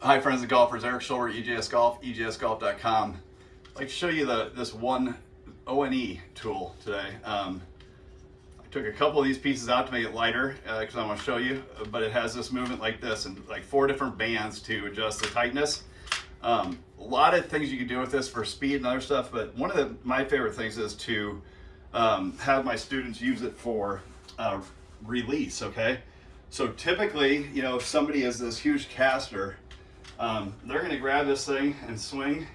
Hi friends and golfers, Eric Schulber, EJS Golf, EJSGolf.com. I'd like to show you the this one ONE tool today. Um, I took a couple of these pieces out to make it lighter because uh, I want to show you, but it has this movement like this and like four different bands to adjust the tightness. Um, a lot of things you can do with this for speed and other stuff, but one of the, my favorite things is to um, have my students use it for uh, release, okay? So typically, you know, if somebody is this huge caster, um, they're gonna grab this thing and swing,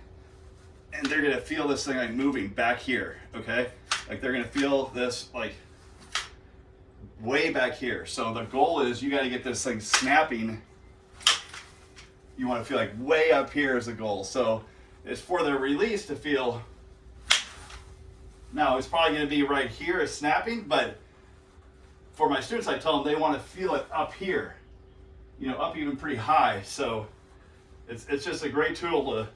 and they're gonna feel this thing like moving back here, okay? Like they're gonna feel this like way back here. So the goal is you gotta get this thing snapping. You wanna feel like way up here is the goal. So it's for the release to feel, now it's probably gonna be right here is snapping, but for my students, I tell them they want to feel it up here, you know, up even pretty high. So it's, it's just a great tool to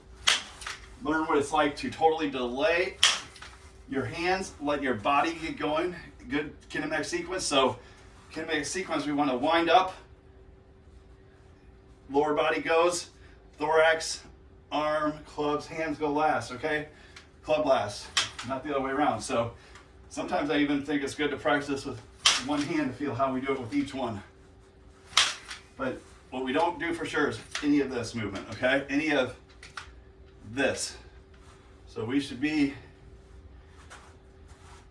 learn what it's like to totally delay your hands, let your body get going. Good kinematic sequence. So kinematic sequence, we want to wind up, lower body goes, thorax, arm, clubs, hands go last, okay? Club last, not the other way around. So sometimes I even think it's good to practice with one hand to feel how we do it with each one. But what we don't do for sure is any of this movement, okay? Any of this. So we should be,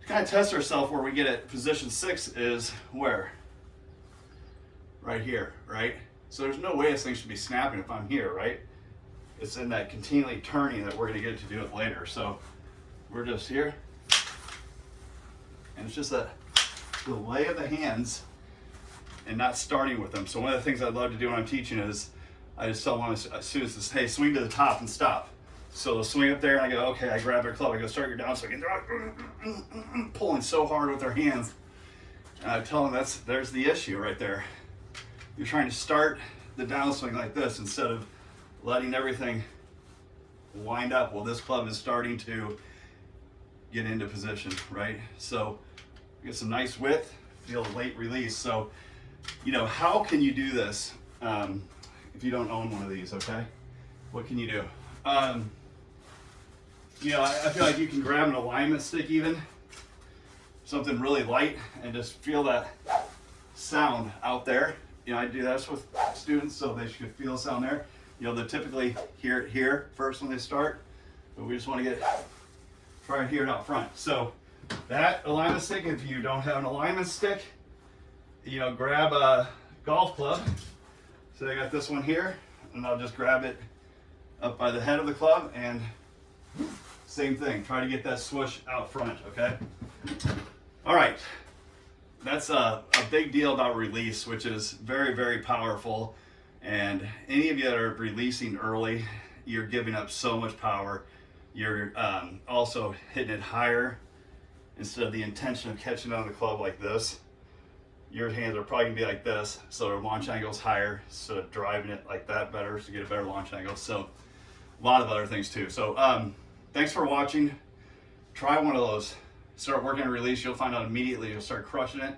to kind of test ourselves where we get at position six is where? Right here, right? So there's no way this thing should be snapping if I'm here, right? It's in that continually turning that we're gonna get to do it later. So we're just here. And it's just a the lay of the hands and not starting with them. So one of the things I love to do when I'm teaching is I just tell my students hey, swing to the top and stop. So they'll swing up there and I go, okay, I grab their club, I go start your downswing. And they're like, pulling so hard with their hands. And I tell them that's there's the issue right there. You're trying to start the downswing like this instead of letting everything wind up. Well, this club is starting to get into position, right? So get some nice width, feel late release. So, you know, how can you do this um, if you don't own one of these, okay? What can you do? Um, you know, I, I feel like you can grab an alignment stick even, something really light, and just feel that sound out there. You know, I do this with students so they should feel sound there. You know, they typically hear it here first when they start, but we just want to get, try and hear it out front. So that alignment stick, if you don't have an alignment stick, you know, grab a golf club. So I got this one here, and I'll just grab it up by the head of the club, and same thing. Try to get that swoosh out front, okay? All right, that's a, a big deal about release, which is very, very powerful. And any of you that are releasing early, you're giving up so much power. You're um, also hitting it higher instead of the intention of catching on the club like this, your hands are probably gonna be like this, so the launch angle is higher, so driving it like that better to get a better launch angle. So a lot of other things too. So um, thanks for watching. Try one of those. Start working a release, you'll find out immediately, you'll start crushing it.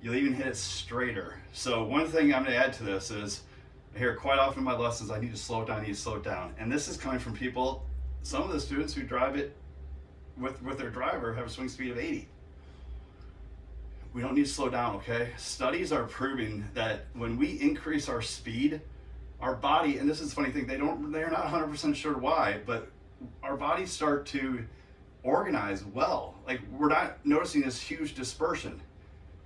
You'll even hit it straighter. So one thing I'm gonna add to this is, I hear quite often in my lessons, I need to slow it down, I need to slow it down. And this is coming from people, some of the students who drive it with, with their driver have a swing speed of 80. We don't need to slow down, okay? Studies are proving that when we increase our speed, our body, and this is funny thing, they don't, they're not 100% sure why, but our bodies start to organize well. Like we're not noticing this huge dispersion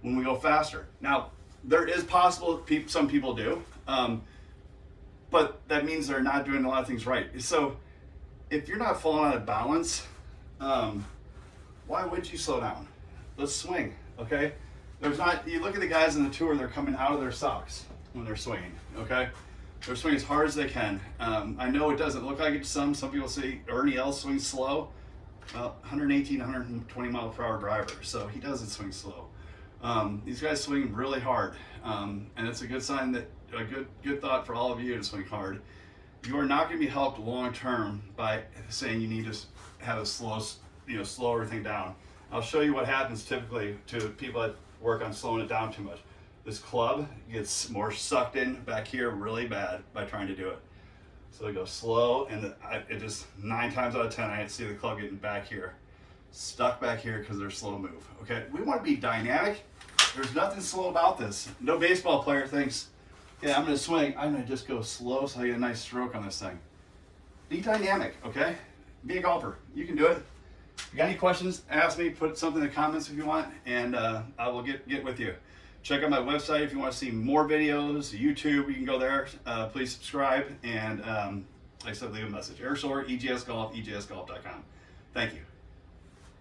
when we go faster. Now, there is possible, some people do, um, but that means they're not doing a lot of things right. So if you're not falling out of balance, um, why would you slow down? Let's swing, okay? There's not, you look at the guys in the tour, they're coming out of their socks when they're swinging, okay? They're swinging as hard as they can. Um, I know it doesn't look like it to some. Some people say Ernie Els swings slow. Well, 118, 120 mile per hour driver, so he doesn't swing slow. Um, these guys swing really hard, um, and it's a good sign that a good good thought for all of you to swing hard. You are not going to be helped long term by saying you need to have a slow, you know, slow everything down. I'll show you what happens typically to people that work on slowing it down too much. this club gets more sucked in back here really bad by trying to do it. So I go slow, and I, it just nine times out of ten, I see the club getting back here, stuck back here because they're slow move. Okay, we want to be dynamic. There's nothing slow about this. No baseball player thinks, yeah, I'm gonna swing. I'm gonna just go slow so I get a nice stroke on this thing. Be dynamic, okay? Be a golfer. You can do it. If you got any questions, ask me. Put something in the comments if you want, and uh, I will get get with you. Check out my website if you want to see more videos. YouTube, you can go there. Uh, please subscribe and, um, like I said, leave a message. Air Soar, EJS Golf, EJSGolf.com. Thank you.